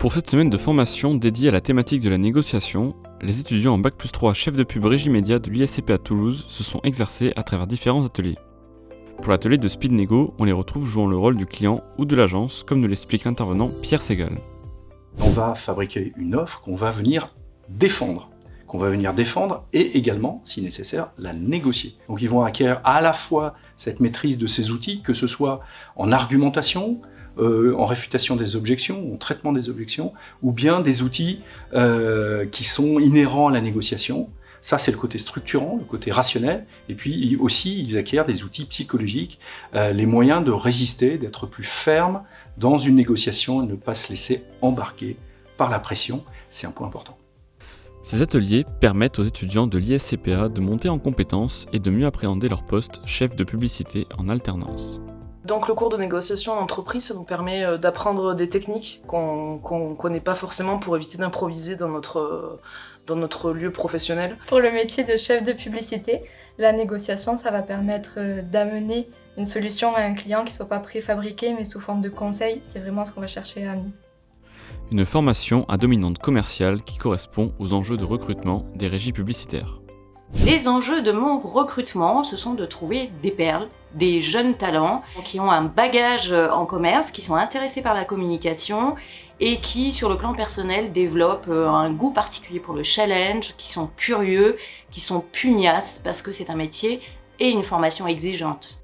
Pour cette semaine de formation dédiée à la thématique de la négociation, les étudiants en Bac plus 3 chef de pub Régie Média de l'ISCP à Toulouse se sont exercés à travers différents ateliers. Pour l'atelier de Speed Nego, on les retrouve jouant le rôle du client ou de l'agence, comme nous l'explique l'intervenant Pierre Segal. On va fabriquer une offre qu'on va venir défendre qu'on va venir défendre et également, si nécessaire, la négocier. Donc ils vont acquérir à la fois cette maîtrise de ces outils, que ce soit en argumentation, euh, en réfutation des objections, en traitement des objections, ou bien des outils euh, qui sont inhérents à la négociation. Ça, c'est le côté structurant, le côté rationnel. Et puis aussi, ils acquièrent des outils psychologiques, euh, les moyens de résister, d'être plus ferme dans une négociation et ne pas se laisser embarquer par la pression. C'est un point important. Ces ateliers permettent aux étudiants de l'ISCPA de monter en compétences et de mieux appréhender leur poste chef de publicité en alternance. Donc le cours de négociation en entreprise, ça nous permet euh, d'apprendre des techniques qu'on ne connaît pas forcément pour éviter d'improviser dans notre, dans notre lieu professionnel. Pour le métier de chef de publicité, la négociation, ça va permettre euh, d'amener une solution à un client qui ne soit pas préfabriqué mais sous forme de conseil. C'est vraiment ce qu'on va chercher à amener une formation à dominante commerciale qui correspond aux enjeux de recrutement des régies publicitaires. Les enjeux de mon recrutement, ce sont de trouver des perles, des jeunes talents qui ont un bagage en commerce, qui sont intéressés par la communication et qui, sur le plan personnel, développent euh, un goût particulier pour le challenge, qui sont curieux, qui sont pugnaces parce que c'est un métier et une formation exigeante.